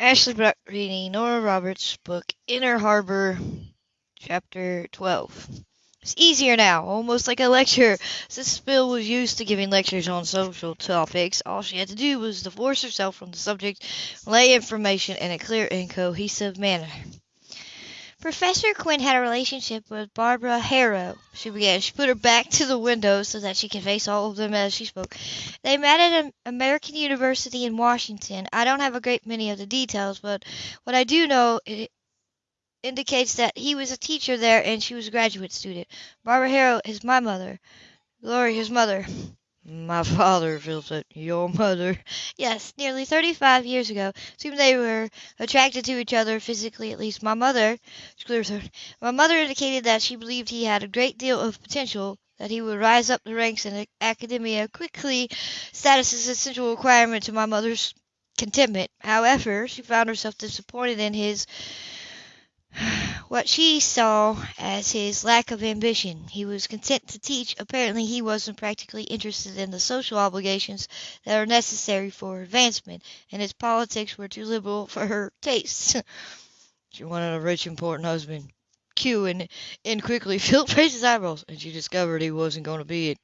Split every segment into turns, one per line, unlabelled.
Ashley Brock reading Nora Roberts' book Inner Harbor, Chapter 12. It's easier now, almost like a lecture. Since Bill was used to giving lectures on social topics, all she had to do was divorce herself from the subject, lay information in a clear and cohesive manner. Professor Quinn had a relationship with Barbara Harrow, she began. She put her back to the window so that she could face all of them as she spoke. They met at an American University in Washington. I don't have a great many of the details, but what I do know it indicates that he was a teacher there and she was a graduate student. Barbara Harrow is my mother. Glory, his mother. My father, Phil said. Your mother? Yes, nearly 35 years ago. Seemed they were attracted to each other, physically at least. My mother. My mother indicated that she believed he had a great deal of potential, that he would rise up the ranks in academia quickly. Status is an essential requirement to my mother's contentment. However, she found herself disappointed in his what she saw as his lack of ambition. He was content to teach. Apparently, he wasn't practically interested in the social obligations that are necessary for advancement, and his politics were too liberal for her tastes. she wanted a rich, important husband. Q and, and quickly filled his eyebrows, and she discovered he wasn't going to be it.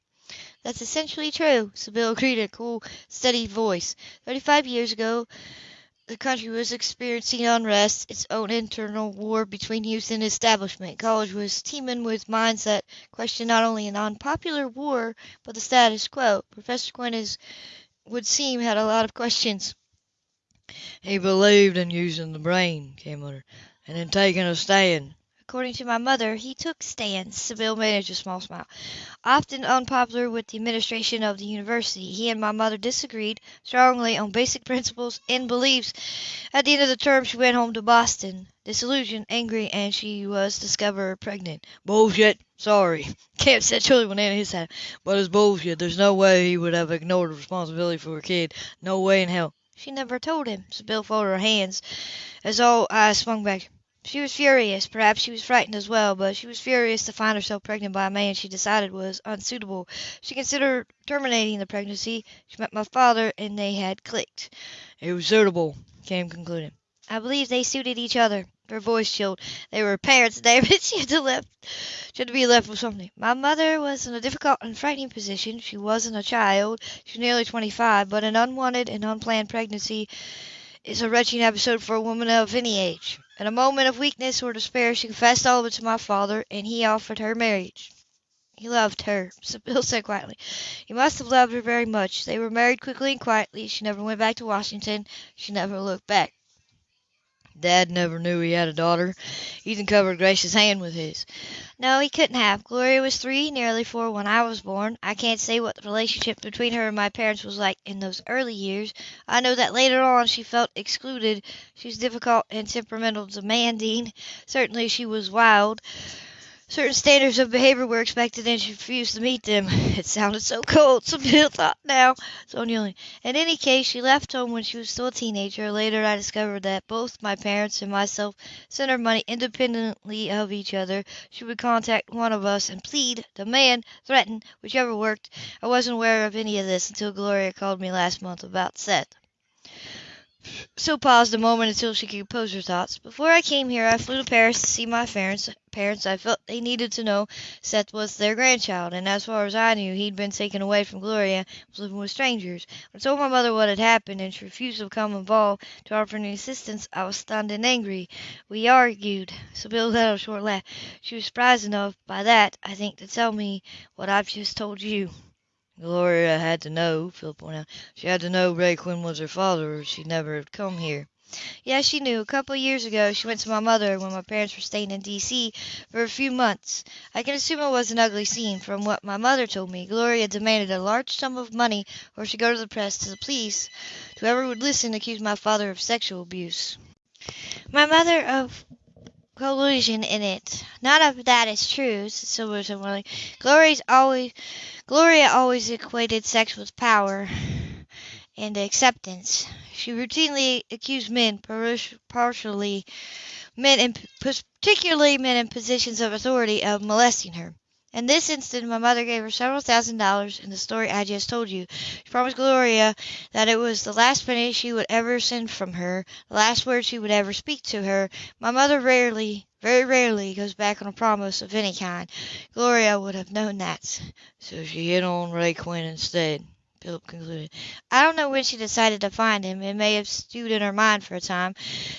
That's essentially true, Sybill agreed in a cool, steady voice. Thirty-five years ago, the country was experiencing unrest, its own internal war between youth and establishment. College was teeming with minds that questioned not only an unpopular war, but the status quo. Professor Quinn is, would seem had a lot of questions. He believed in using the brain, came under, and in taking a stand. According to my mother, he took stands. Sybill managed a small smile. Often unpopular with the administration of the university, he and my mother disagreed strongly on basic principles and beliefs. At the end of the term, she went home to Boston, disillusioned, angry, and she was discovered pregnant. Bullshit. Sorry. Cam said chilly when Anna his hat. But it's bullshit. There's no way he would have ignored responsibility for a kid. No way in hell. She never told him. Sybill folded her hands as all eyes swung back. She was furious. Perhaps she was frightened as well, but she was furious to find herself pregnant by a man she decided was unsuitable. She considered terminating the pregnancy. She met my father, and they had clicked. He was suitable, Cam concluded. I believe they suited each other. Her voice chilled. They were parents, David. She had to left. She had to be left with something. My mother was in a difficult and frightening position. She wasn't a child. She was nearly twenty-five, but an unwanted and unplanned pregnancy is a wrenching episode for a woman of any age. In a moment of weakness or despair, she confessed all to my father, and he offered her marriage. He loved her, Sybill said quietly. He must have loved her very much. They were married quickly and quietly. She never went back to Washington. She never looked back. Dad never knew he had a daughter. Ethan covered Grace's hand with his. No, he couldn't have. Gloria was three, nearly four when I was born. I can't say what the relationship between her and my parents was like in those early years. I know that later on she felt excluded. She was difficult and temperamental, demanding. Certainly she was wild. Certain standards of behavior were expected and she refused to meet them. It sounded so cold, Sybill thought now. So Sonia, in any case, she left home when she was still a teenager. Later, I discovered that both my parents and myself sent her money independently of each other. She would contact one of us and plead, demand, threaten, whichever worked. I wasn't aware of any of this until Gloria called me last month about Seth. So paused a moment until she could compose her thoughts. Before I came here, I flew to Paris to see my parents. Parents, I felt they needed to know Seth was their grandchild, and as far as I knew, he'd been taken away from Gloria and was living with strangers. When I told my mother what had happened, and she refused to become involved to offer any assistance, I was stunned and angry. We argued. Sybill let a short laugh. She was surprised enough by that, I think, to tell me what I've just told you. Gloria had to know, Phil pointed out. She had to know Ray Quinn was her father, or she'd never have come here. Yeah, she knew. A couple of years ago, she went to my mother when my parents were staying in D.C. for a few months. I can assume it was an ugly scene. From what my mother told me, Gloria demanded a large sum of money or she'd go to the press, to the police, whoever would listen, accuse my father of sexual abuse. My mother of collusion in it. None of that is true, said Silverton Gloria's always Gloria always equated sex with power and acceptance. She routinely accused men, partially men, and particularly men in positions of authority, of molesting her. In this instant my mother gave her several thousand dollars in the story I just told you. She promised Gloria that it was the last penny she would ever send from her, the last word she would ever speak to her. My mother rarely, very rarely, goes back on a promise of any kind. Gloria would have known that.
So she hit on Ray Quinn instead. Phillip concluded.
I don't know when she decided to find him. It may have stewed in her mind for a time.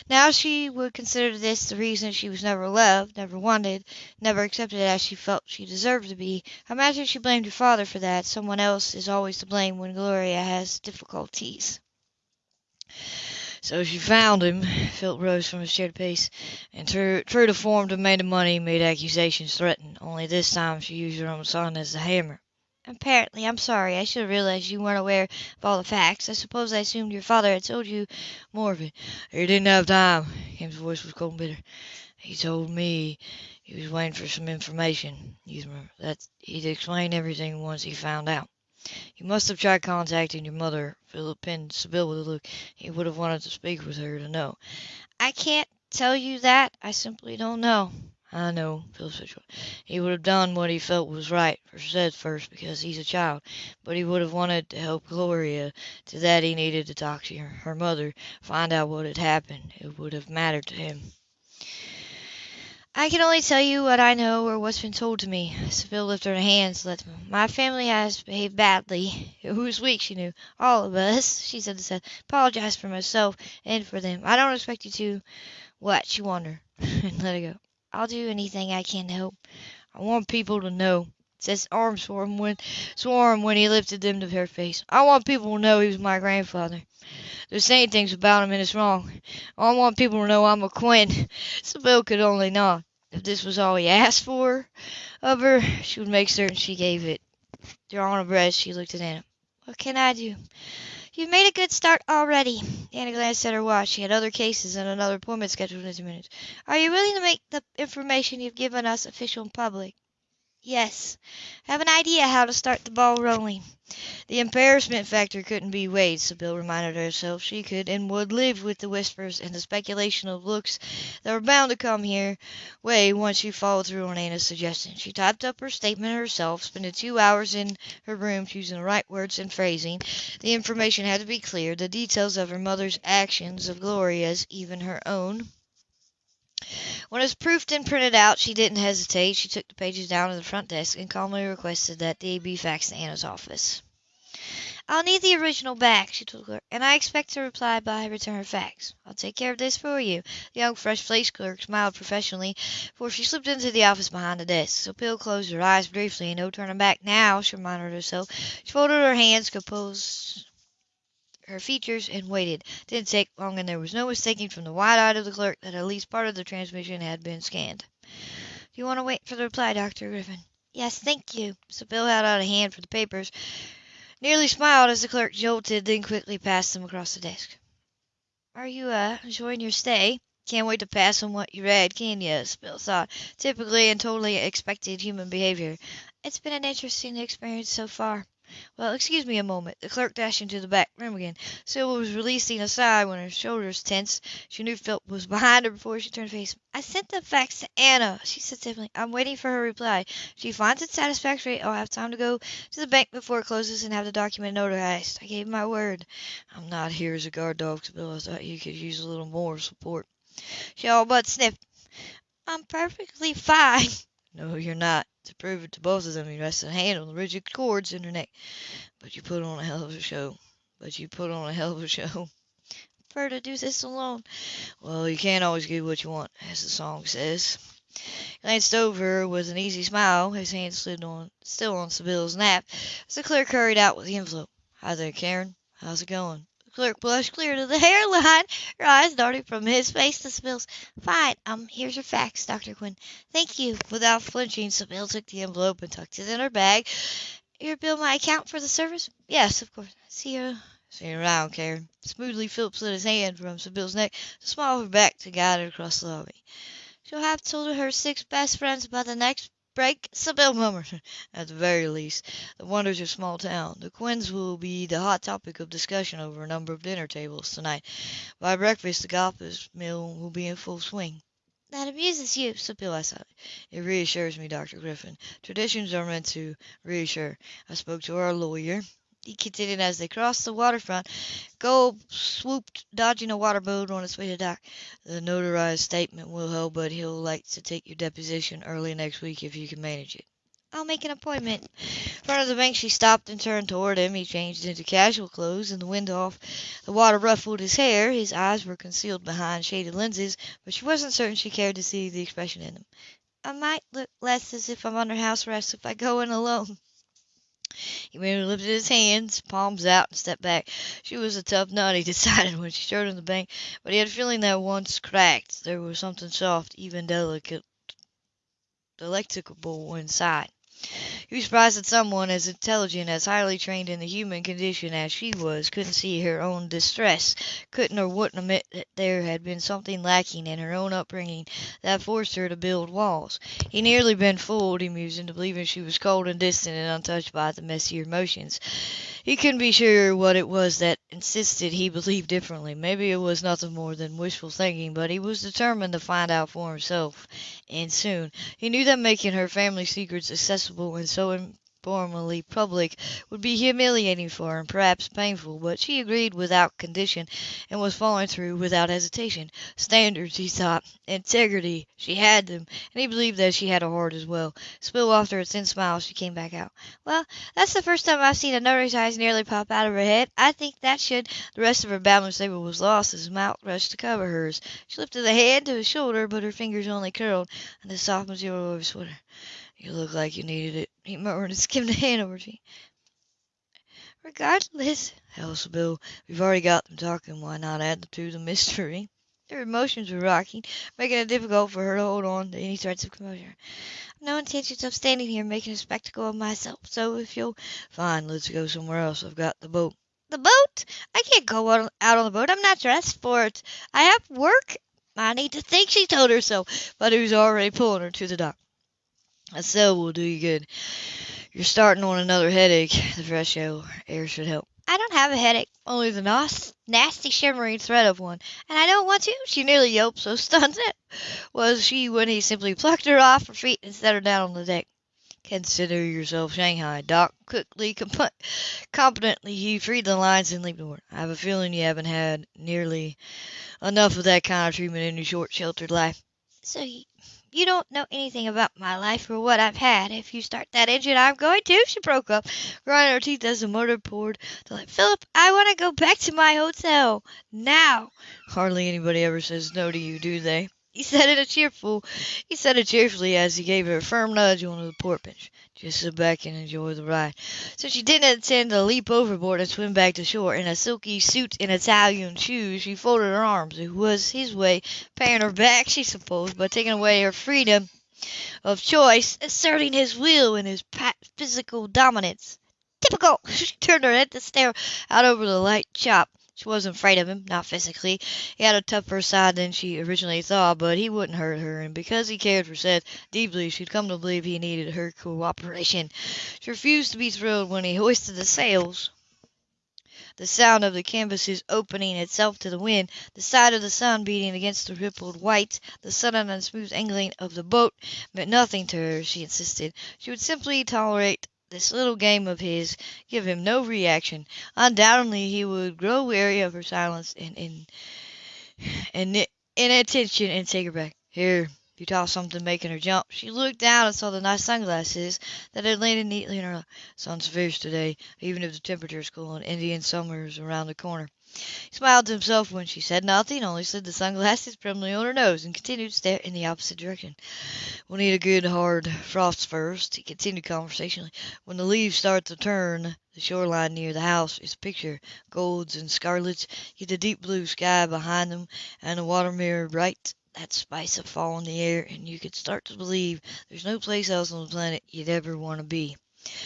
Now she would consider this the reason she was never loved, never wanted, never accepted as she felt she deserved to be. I imagine she blamed her father for that. Someone else is always to blame when Gloria has difficulties.
So she found him. Phillip rose from his chair to pace, and true, true to form demanded money, made accusations, threatened. Only this time she used her own son as the hammer.
Apparently, I'm sorry. I should have realized you weren't aware of all the facts. I suppose I assumed your father had told you more of it.
He didn't have time. Kim's voice was cold and bitter. He told me he was waiting for some information. You remember that he'd explain everything once he found out. You must have tried contacting your mother. Phillip pinned Sybill with a look. He would have wanted to speak with her to know.
I can't tell you that. I simply don't know.
I know, Phillip said shortly. He would have done what he felt was right for Seth first because he's a child, but he would have wanted to help Gloria. To that he needed to talk to her, her mother, find out what had happened. It would have mattered to him.
I can only tell you what I know or what's been told to me. Sybill lifted her hands. Let my family has behaved badly. It was weak, she knew. All of us, she said to Seth. Apologize for myself and for them. I don't expect you to. What? She wondered and let it go. I'll do anything I can to help.
I want people to know. Seth's arms swam when, swam when he lifted them to her face. I want people to know he was my grandfather. They're saying things about him and it's wrong. I want people to know I'm a Quinn. Sybill could only nod. If this was all he asked for of her, she would make certain she gave it. Drawing a breath, she looked at Anna.
What can I do? You've made a good start already. Anna glanced at her watch. She had other cases and another appointment scheduled in two minutes. Are you willing to make the information you've given us official and public? Yes. I have an idea how to start the ball rolling.
The embarrassment factor couldn't be weighed, Sybill reminded herself. She could and would live with the whispers and the speculation of looks that were bound to come her way once she followed through on Anna's suggestion. She typed up her statement herself, spending two hours in her room choosing the right words and phrasing. The information had to be clear, the details of her mother's actions, of Gloria's, even her own. When it was proofed and printed out, she didn't hesitate. She took the pages down to the front desk and calmly requested that they be faxed to Anna's office.
I'll need the original back, she told the clerk, and I expect to reply by return of fax. I'll take care of this for you. The young, fresh-faced clerk smiled professionally, for she slipped into the office behind the desk. Sybill closed her eyes briefly. And no turning back now, she reminded herself. She folded her hands, composed her features, and waited. It didn't take long, and there was no mistaking from the wide eye of the clerk that at least part of the transmission had been scanned. Do you want to wait for the reply, Dr. Griffin? Yes, thank you. Sybill held out a hand for the papers nearly smiled as the clerk jolted, then quickly passed them across the desk. Are you, uh, enjoying your stay?
Can't wait to pass on what you read, can you? Sybill thought. Typically and totally expected human behavior.
It's been an interesting experience so far.
Well, excuse me a moment. The clerk dashed into the back room again. Sybill was releasing a sigh when her shoulders tensed. She knew Phillip was behind her before she turned to face him.
I sent the fax to Anna, she said simply. I'm waiting for her reply. If she finds it satisfactory, I'll have time to go to the bank before it closes and have the document notarized. I gave my word.
I'm not here as a guard dog, Sybill. I thought you could use a little more support. She all but sniffed.
I'm perfectly fine.
No, you're not. To prove it to both of them, you rested a hand on the rigid cords in her neck. But you put on a hell of a show. But you put on a hell of a show.
Prefer to do this alone.
Well, you can't always get what you want, as the song says. He glanced over with an easy smile. His hand slid on, still on Sybill's nap, as the clerk hurried out with the envelope. Hi there, Karen. How's it going?
Clerk blushed clear to the hairline. Her eyes darted from his face to Sybill's. Fine. Um, here's your fax, Dr. Quinn. Thank you.
Without flinching, Sybill took the envelope and tucked it in her bag.
Your bill my account for the service?
Yes, of course.
See you.
See you around, Karen. Smoothly, Phillip slid his hand from Sybill's neck to small her back to guide her across the lobby.
She'll have told her six best friends about the next break,
Sybill murmured. At the very least, the wonders of small town. The Quinns will be the hot topic of discussion over a number of dinner tables tonight. By breakfast, the gossip mill will be in full swing. That amuses you, Sybill, I sighed.
It reassures me, Dr. Griffin. Traditions are meant to reassure. I spoke to our lawyer. He continued as they crossed the waterfront. Gold swooped, dodging a water boat on its way to dock. The notarized statement will help, but he'll like to take your deposition early next week if you can manage it.
I'll make an appointment.
In front of the bank she stopped and turned toward him. He changed into casual clothes and the wind off. The water ruffled his hair. His eyes were concealed behind shaded lenses, but she wasn't certain she cared to see the expression in them.
I might look less as if I'm under house arrest if I go in alone.
He merely lifted his hands, palms out, and stepped back. She was a tough nut, he decided when she showed him the bank, but he had a feeling that once cracked, there was something soft, even delicate, delectable inside. He was surprised that someone as intelligent, as highly trained in the human condition as she was, couldn't see her own distress, couldn't or wouldn't admit that there had been something lacking in her own upbringing that forced her to build walls. He nearly been fooled, he mused, into believing she was cold and distant and untouched by the messier emotions. He couldn't be sure what it was that insisted he believed differently. Maybe it was nothing more than wishful thinking, but he was determined to find out for himself, and soon. He knew that making her family secrets accessible and so informally public would be humiliating for her and perhaps painful, but she agreed without condition and was following through without hesitation. Standards, he thought, integrity, she had them, and he believed that she had a heart as well. Spill after a thin smile, she came back out.
Well, that's the first time I've seen a notary's eyes nearly pop out of her head. I think that should.
The rest of her babbling statement was lost as mouth rushed to cover hers. She lifted the hand to his shoulder, but her fingers only curled on the soft material of his sweater. You look like you needed it, he murmured and skimmed a hand over to
Regardless,
hell, Bill, we've already got them talking. Why not add them to the mystery? Her emotions were rocking, making it difficult for her to hold on to any threats of composure.
I've no intentions of standing here making a spectacle of myself, so if you'll...
Fine, let's go somewhere else. I've got the boat.
The boat? I can't go out on the boat. I'm not dressed for it. I have work. I need to think, she told herself,
but he was already pulling her to the dock. A sail will do you good. You're starting on another headache. The fresh air should help.
I don't have a headache, only the nas- nasty shimmering threat of one, and I don't want to. She nearly yelped, so stunned
was she when he simply plucked her off her feet and set her down on the deck. Consider yourself Shanghai. Doc quickly, comp- competently, he freed the lines and leaped aboard. I have a feeling you haven't had nearly enough of that kind of treatment in your short, sheltered life.
So you, don't know anything about my life or what I've had. If you start that engine, I'm going to. She broke up, grinding her teeth as the motor poured to life. Phillip, I want to go back to my hotel now.
Hardly anybody ever says no to you, do they? He said it cheerful. He said it cheerfully as he gave her a firm nudge on the port bench. Just sit back and enjoy the ride. So she didn't intend to leap overboard and swim back to shore. In a silky suit and Italian shoes, she folded her arms. It was his way, paying her back, she supposed, but taking away her freedom of choice, asserting his will and his physical dominance. Typical! She turned her head to stare out over the light chop. She wasn't afraid of him, not physically. He had a tougher side than she originally thought, but he wouldn't hurt her, and because he cared for Seth deeply, she'd come to believe he needed her cooperation. She refused to be thrilled when he hoisted the sails. The sound of the canvas's opening itself to the wind, the sight of the sun beating against the rippled white, the sudden and smooth angling of the boat, meant nothing to her, she insisted. She would simply tolerate this little game of his give him no reaction. Undoubtedly he would grow weary of her silence and in and inattention and take her back. Here, you tossed something making her jump. She looked down and saw the nice sunglasses that had landed neatly in her lap. Sun's fierce today, even if the temperature is cool and Indian summer's around the corner. He smiled to himself when she said nothing, only slid the sunglasses primly on her nose and continued to stare in the opposite direction. We'll need a good hard frost first, he continued conversationally. When the leaves start to turn, the shoreline near the house is a picture, golds and scarlets, get the deep blue sky behind them, and the water mirror bright. That spice of fall in the air, and you could start to believe there's no place else on the planet you'd ever want to be.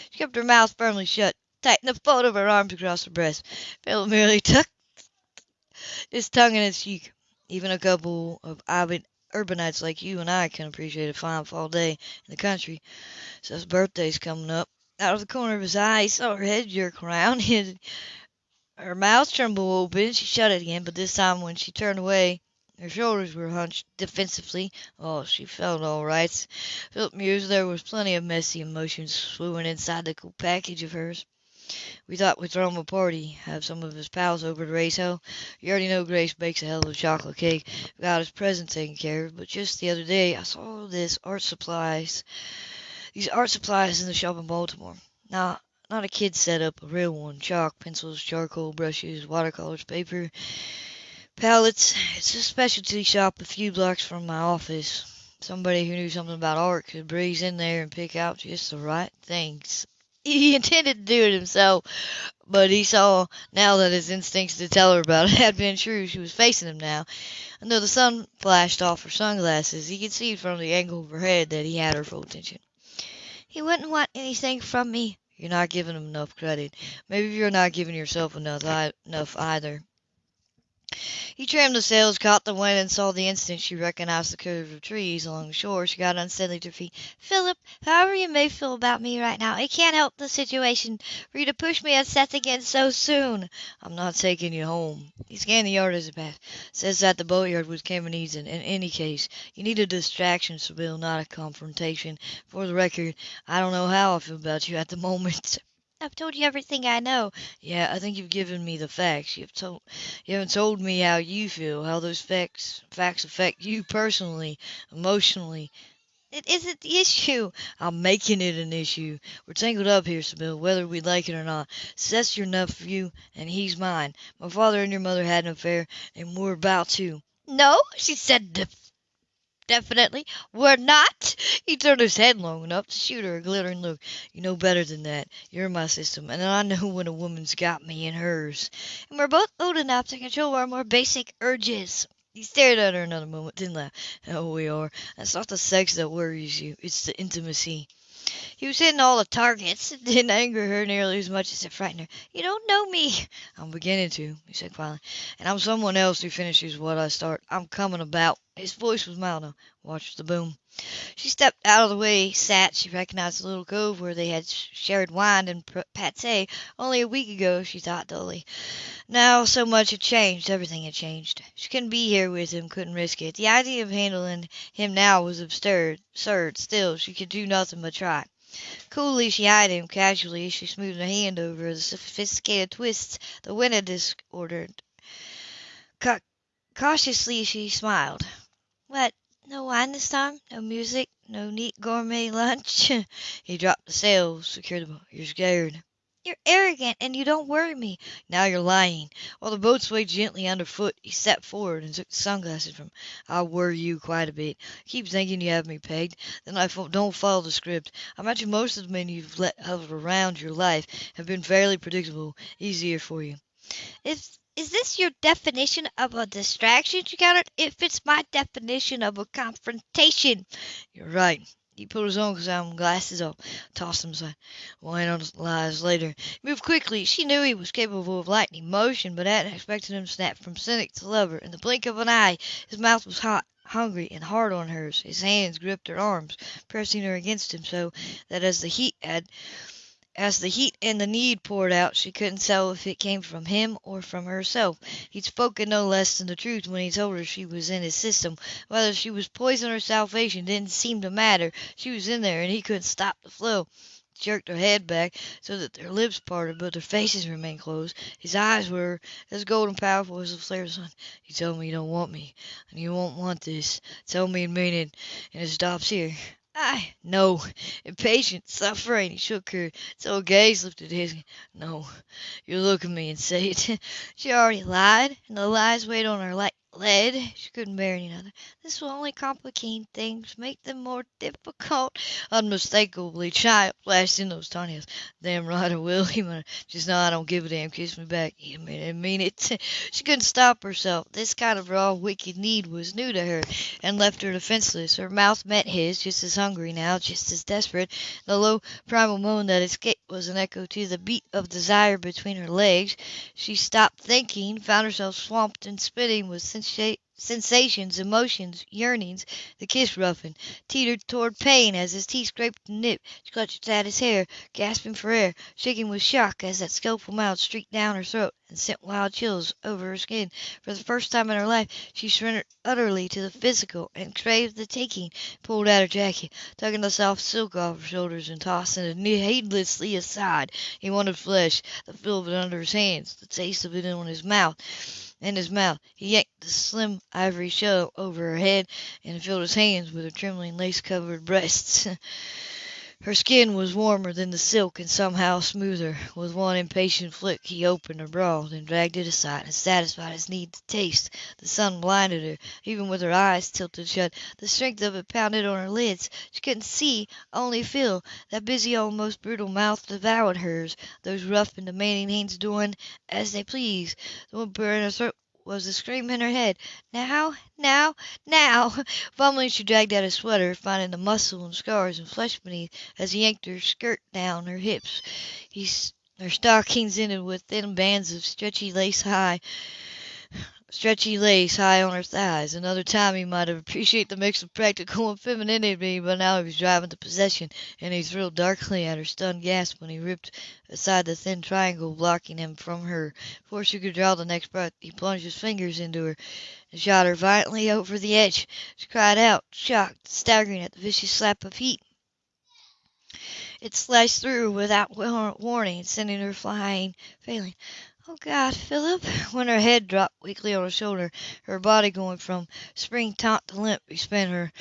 She kept her mouth firmly shut, tightened the fold of her arms across her breast. Phillip merely tucked his tongue in his cheek. Even a couple of avid urbanites like you and I can appreciate a fine fall day in the country. Seth's birthday's coming up. Out of the corner of his eye, he saw her head jerk around. His, her mouth trembled open. She shut it again, but this time when she turned away,
Her shoulders were hunched defensively. Oh, she felt all right. Phillip mused there was plenty of messy emotions swimming inside the cool package of hers. We thought we'd throw him a party, have some of his pals over to raise hell. You already know Grace bakes a hell of a chocolate cake. We got his presents taken care of, but just the other day I saw this art supplies, these art supplies in the shop in Baltimore. Now, not a kid setup, a real one. Chalk, pencils, charcoal, brushes, watercolors, paper, palettes. It's a specialty shop a few blocks from my office. Somebody who knew something about art could breeze in there and pick out just the right things. He intended to do it himself, but he saw now that his instincts to tell her about it had been true. She was facing him now, and though the sun flashed off her sunglasses, he could see from the angle of her head that he had her full attention.
He wouldn't want anything from me.
You're not giving him enough credit. Maybe you're not giving yourself enough, enough either. He trimmed the sails, caught the wind, and saw the instant she recognized the curve of trees along the shore. She got unsteadily to her feet.
Phillip, however you may feel about me right now, it can't help the situation for you to push me at Seth again so soon.
I'm not taking you home. He scanned the yard as he passed. Says that the boatyard was Camene's in, in any case. You need a distraction, Sybill, not a confrontation. For the record, I don't know how I feel about you at the moment.
I've told you everything I know.
Yeah, I think you've given me the facts. You've told you haven't told me how you feel, how those facts facts affect you personally, emotionally.
It isn't the issue.
I'm making it an issue. We're tangled up here, Sybill, whether we like it or not. Seth's your nephew, and he's mine. My father and your mother had an affair, and we're about to.
No, she said definitely. We're not.
He turned his head long enough to shoot her a glittering look. You know better than that. You're my system, and I know when a woman's got me in hers.
And we're both old enough to control our more basic urges.
He stared at her another moment, then laughed. Oh, we are. That's not the sex that worries you. It's the intimacy.
He was hitting all the targets. It didn't anger her nearly as much as it frightened her. You don't know me.
I'm beginning to, he said quietly. And I'm someone else who finishes what I start. I'm coming about. His voice was mild now. Watch the boom.
She stepped out of the way, sat. She recognized the little cove where they had shared wine and pâté only a week ago, she thought dully. Now so much had changed. Everything had changed. She couldn't be here with him, couldn't risk it. The idea of handling him now was absurd. Absurd. Still, she could do nothing but try. Coolly she eyed him. Casually as she smoothed her hand over the sophisticated twists the had disordered. Ca cautiously she smiled. What? No wine this time? No music? No neat gourmet lunch?
he dropped the sails, secured the boat. You're scared.
You're arrogant, and you don't worry me.
Now you're lying. While the boat swayed gently underfoot, he stepped forward and took the sunglasses from. I worry you quite a bit. Keep thinking you have me pegged. Then I don't follow the script. I imagine most of the men you've let hover around your life have been fairly predictable, easier for you.
If is this your definition of a distraction? She countered. It fits my definition of a confrontation.
You're right. He put his own glasses up, tossed them aside. We'll analyze later. He moved quickly. She knew he was capable of lightning motion, but hadn't expected him to snap from cynic to lover. In the blink of an eye, his mouth was hot, hungry, and hard on hers. His hands gripped her arms, pressing her against him so that as the heat had as the heat and the need poured out, she couldn't tell if it came from him or from herself. He'd spoken no less than the truth when he told her she was in his system. Whether she was poison or salvation didn't seem to matter. She was in there, and he couldn't stop the flow. She jerked her head back so that their lips parted, but their faces remained closed. His eyes were as golden powerful as the flare of sun. You tell me you don't want me, and you won't want this. Tell me and mean it, and it stops here.
I
no, impatient, suffering. He shook her her gaze lifted his. No, you look at me and say it.
she already lied, and the lies weighed on her like lead. She couldn't bear any other. This will only complicate things, make them more difficult.
Unmistakably, child flashed in those tiny eyes. Damn right I will. He muttered. Just now I don't give a damn. Kiss me back. You mean it, mean it. she couldn't stop herself. This kind of raw, wicked need was new to her, and left her defenseless. Her mouth met his, just as hungry now, just as desperate. The low, primal moan that escaped was an echo to the beat of desire between her legs. She stopped thinking, found herself swamped and spinning with sensations, emotions, yearnings. The kiss roughened, teetered toward pain as his teeth scraped the nip. Clutched at his hair, gasping for air, shaking with shock as that skillful mouth streaked down her throat and sent wild chills over her skin. For the first time in her life she surrendered utterly to the physical and craved the taking. Pulled at her jacket, tugging the soft silk off her shoulders and tossing it heedlessly aside. He wanted flesh, the feel of it under his hands, the taste of it in his mouth in his mouth. He yanked the slim ivory shell over her head and filled his hands with her trembling lace-covered breasts. Her skin was warmer than the silk and somehow smoother. With one impatient flick he opened her bra, then dragged it aside and satisfied his need to taste. The sun blinded her. Even with her eyes tilted shut, the strength of it pounded on her lids. She couldn't see, only feel. That busy, almost brutal mouth devoured hers, those rough and demanding hands doing as they pleased. The whimper in her throat was the scream in her head. Now, now, now! Fumbling, she dragged out a sweater, finding the muscle and scars and flesh beneath as he yanked her skirt down her hips. He, her stockings ended with thin bands of stretchy lace high stretchy lace high on her thighs. Another time he might have appreciated the mix of practical and femininity, but now he was driving to possession, and he thrilled darkly at her stunned gasp when he ripped aside the thin triangle blocking him from her. Before she could draw the next breath, he plunged his fingers into her and shot her violently over the edge. She cried out, shocked, staggering at the vicious slap of heat. It slashed through without warning, sending her flying, failing. Oh, God, Phillip! When her head dropped weakly on his shoulder, her body going from spring taut to limp, he spun her.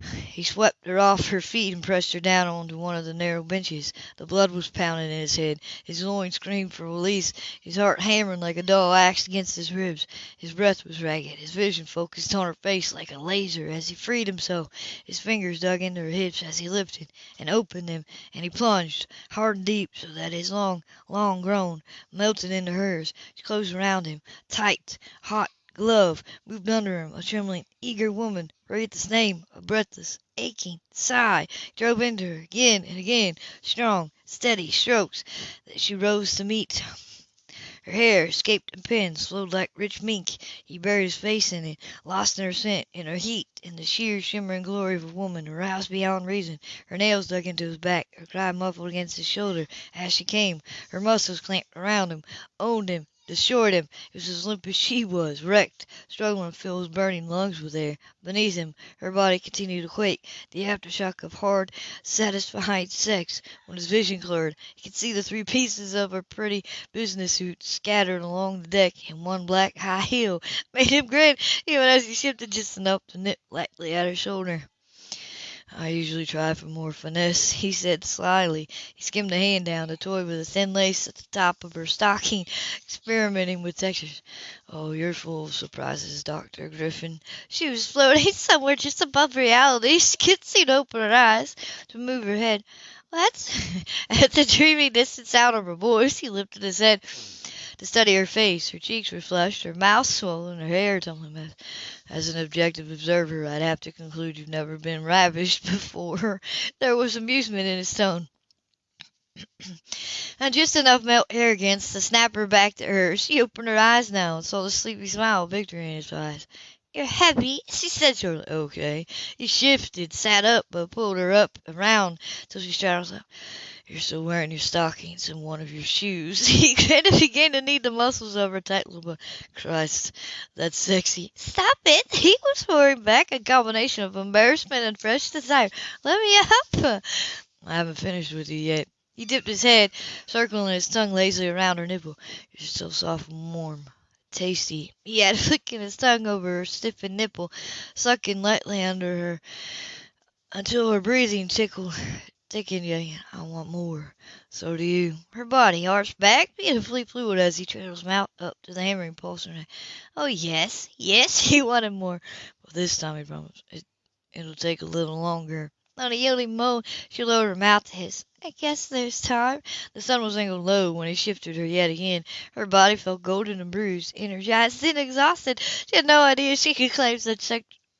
He swept her off her feet and pressed her down onto one of the narrow benches. The blood was pounding in his head. His loins screamed for release, his heart hammered like a dull axe against his ribs. His breath was ragged, his vision focused on her face like a laser. As he freed himself, his fingers dug into her hips as he lifted and opened them, and he plunged hard and deep so that his long, long groan melted into her hers. She closed around him, tight, hot glove moved under him. A trembling, eager woman breathed his name. A breathless, aching sigh drove into her again and again. Strong, steady strokes that she rose to meet. Her hair, escaped in pins, flowed like rich mink. He buried his face in it, lost in her scent, in her heat, in the sheer shimmering glory of a woman aroused beyond reason. Her nails dug into his back, her cry muffled against his shoulder as she came. Her muscles clamped around him, owned him, Destroyed him. He was as limp as she was, wrecked, struggling to fill his burning lungs with air. Beneath him, her body continued to quake, the aftershock of hard, satisfied sex. When his vision cleared, he could see the three pieces of her pretty business suit scattered along the deck, and one black high heel made him grin even as he shifted just enough to nip lightly at her shoulder. I usually try for more finesse, he said slyly. He skimmed a hand down to toy with the thin lace at the top of her stocking, experimenting with textures. Oh, you're full of surprises, Dr. Griffin. She was floating somewhere just above reality. She couldn't seem to open her eyes, to move her head. At the dreamy distant sound of her voice. He lifted his head to study her face. Her cheeks were flushed, her mouth swollen, her hair tumbling back. As an objective observer, I'd have to conclude you've never been ravished before. There was amusement in his tone. and just enough male arrogance to snap her back to her. She opened her eyes now and saw the sleepy smile of victory in his eyes. You're heavy, she said shortly. Okay. He shifted, sat up, but pulled her up around till she straddled up. You're still wearing your stockings and one of your shoes. He kind of began to need the muscles of her tight little. Christ, that's sexy. Stop it! He was pouring back a combination of embarrassment and fresh desire. Let me up. I haven't finished with you yet. He dipped his head, circling his tongue lazily around her nipple. You're still soft and warm. Tasty. He had flicking his tongue over her stiffened nipple, sucking lightly under her until her breathing tickled Thinking I want more. So do you. Her body arched back, beautifully fluid as he trailed his mouth up to the hammering pulse Oh, yes, yes, he wanted more. But this time, he promised, it, it'll take a little longer. On a yielding moan, she lowered her mouth to his. I guess there's time. The sun was angled low when he shifted her yet again. Her body felt golden and bruised, energized and exhausted. She had no idea she could claim such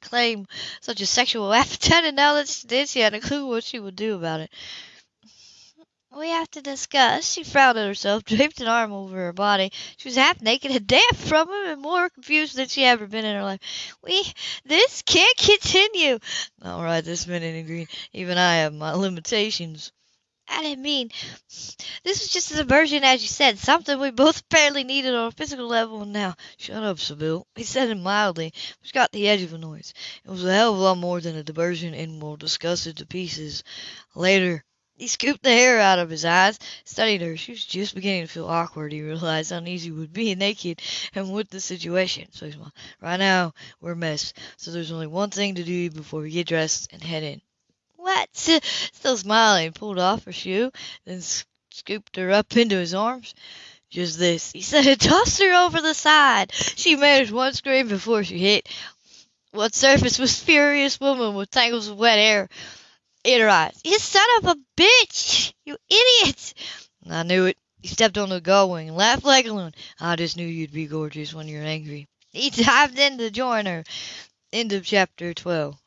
claim such a sexual appetite, and now that she did, she had a clue what she would do about it.
We have to discuss. She frowned at herself, draped an arm over her body. She was half naked and damp from him and more confused than she ever been in her life. We, this can't continue. All right, this minute in green. Even I have my limitations. I didn't mean. This was just a diversion, as you said, something we both apparently needed on a physical level, now. Shut up, Sybill. He said it mildly, which got the edge of annoyance. It was a hell of a lot more than a diversion, and we'll discuss it to pieces later. He scooped the hair out of his eyes, studied her. She was just beginning to feel awkward. He realized how uneasy with being naked and with the situation. So he smiled. Right now, we're a mess. So there's only one thing to do before we get dressed and head in. What? Still smiling, he pulled off her shoe, then scooped her up into his arms. Just this, he said, and tossed her over the side. She managed one scream before she hit. What surface was furious woman with tangles of wet hair in her eyes. You son of a bitch! You idiot! I knew it. He stepped on the gullwing and laughed like a loon. I just knew you'd be gorgeous when you're angry. He dived in to join her. End of chapter 12.